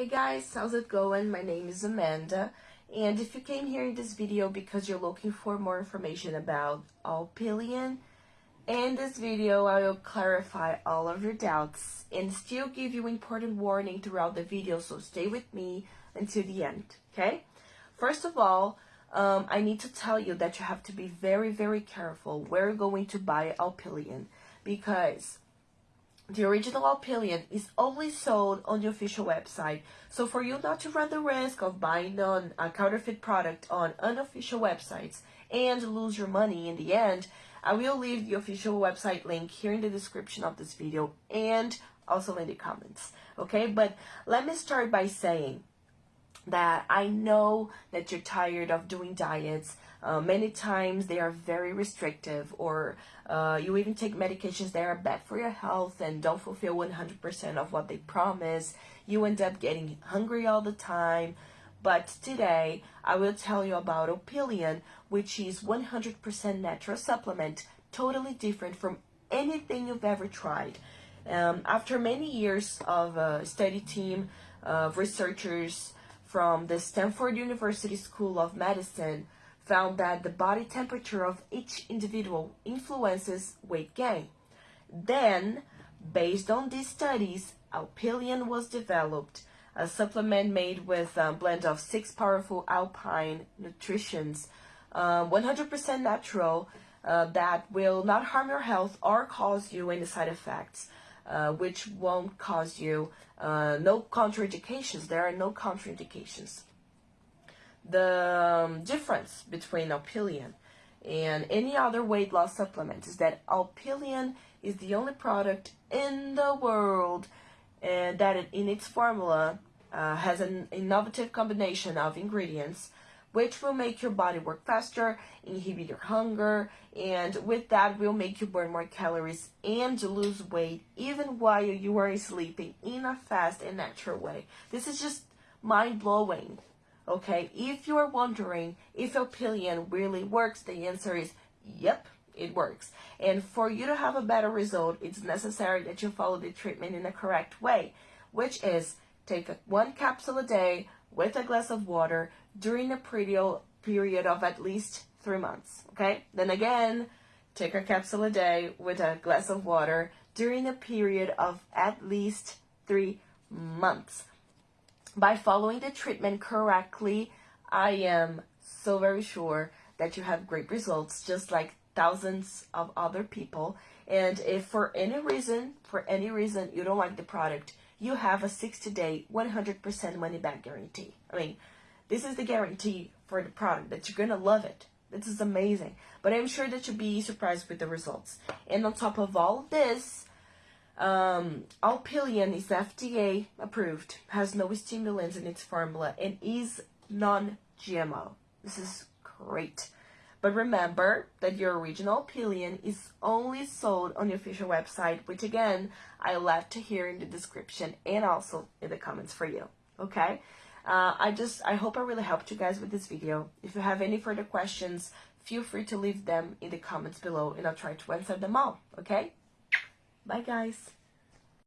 Hey guys, how's it going? My name is Amanda, and if you came here in this video because you're looking for more information about Alpilean, in this video I will clarify all of your doubts and still give you important warning throughout the video, so stay with me until the end, okay? First of all, um, I need to tell you that you have to be very, very careful where you're going to buy Alpilean because the original Alpilean is only sold on the official website. So for you not to run the risk of buying on a counterfeit product on unofficial websites and lose your money in the end, I will leave the official website link here in the description of this video and also in the comments. Okay, but let me start by saying that I know that you're tired of doing diets. Uh, many times they are very restrictive or uh, you even take medications that are bad for your health and don't fulfill 100% of what they promise. You end up getting hungry all the time. But today I will tell you about Alpilean, which is 100% natural supplement, totally different from anything you've ever tried. Um, after many years of a study team of researchers, from the Stanford University School of Medicine found that the body temperature of each individual influences weight gain. Then, based on these studies, Alpilean was developed, a supplement made with a blend of six powerful alpine nutritions, 100% um, natural, uh, that will not harm your health or cause you any side effects uh, which won't cause you uh, no contraindications. There are no contraindications. The um, difference between Alpilean and any other weight loss supplement is that Alpilean is the only product in the world and that in its formula uh, has an innovative combination of ingredients which will make your body work faster, inhibit your hunger, and with that will make you burn more calories and lose weight even while you are sleeping in a fast and natural way. This is just mind-blowing. Okay, if you are wondering if Alpilean really works, the answer is yep, it works. And for you to have a better result, it's necessary that you follow the treatment in the correct way, which is take one capsule a day with a glass of water during a period of at least three months. Okay, then again, take a capsule a day with a glass of water during a period of at least three months. By following the treatment correctly, I am so very sure that you have great results, just like thousands of other people. And if for any reason, for any reason you don't like the product, you have a 60 day, 100% money back guarantee. I mean, this is the guarantee for the product that you're going to love it. This is amazing. But I'm sure that you'll be surprised with the results. And on top of all of this, um, Alpilean is FDA approved, has no stimulants in its formula, and is non-GMO. This is great. But remember that your original Alpilean is only sold on the official website, which again, I left here in the description and also in the comments for you. Okay? Uh, I just, I hope I really helped you guys with this video. If you have any further questions, feel free to leave them in the comments below and I'll try to answer them all. Okay? Bye guys.